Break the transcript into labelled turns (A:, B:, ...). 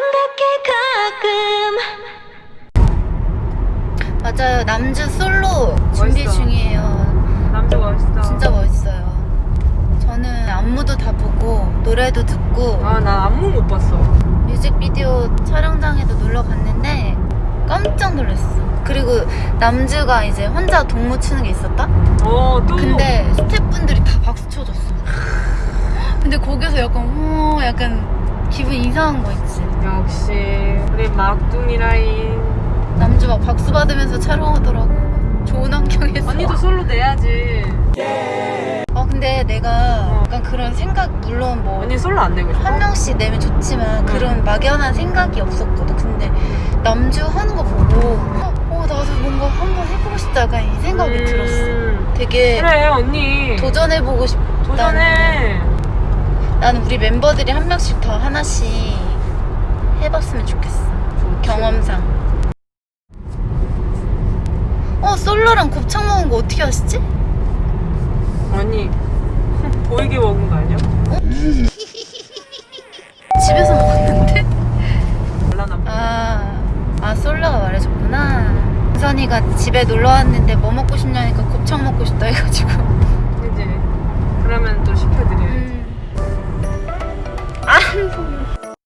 A: 생각해 가끔
B: 맞아요 남주 솔로 준비 멋있어. 중이에요
C: 남주 멋있어 진짜
B: 멋있어요 저는 안무도 다 보고 노래도 듣고 아
C: 나 안무 못 봤어
B: 뮤직비디오 촬영장에도 놀러 갔는데 깜짝 놀랐어 그리고 남주가 이제 혼자 동무 추는 게 있었다?
C: 어, 또. 근데
B: 스태프분들이 다 박수 쳐줬어. 근데 거기서 약간, 어, 약간 기분 이상한 거 있지.
C: 역시 우리 막둥이 라인
B: 남주 막 박수 받으면서 촬영하더라고. 좋은 환경에서. 언니도
C: 솔로 내야지
B: 아 근데 내가 약간 그런 생각 물론 뭐 언니
C: 솔로 안 내고 싶어? 한
B: 명씩 내면 좋지만 그런 막연한 생각이 없었거든. 근데 남주 하는 거 보고 어 나도 뭔가 한번 해보고 싶다 약간 이 생각이 음, 들었어. 되게
C: 그래 언니
B: 도전해보고 싶다.
C: 도전해
B: 나는 우리 멤버들이 한 명씩 더 하나씩 해봤으면 좋겠어.
C: 경험상.
B: 어 솔로랑 곱창 먹은 거 어떻게 아시지?
C: 언니 보이게 먹은 거 아니야?
B: 집에서 먹었는데? 아, 아 솔로가 말해줬구나. 우선이가 집에 놀러 왔는데 뭐 먹고 싶냐니까 곱창 먹고 싶다 해가지고.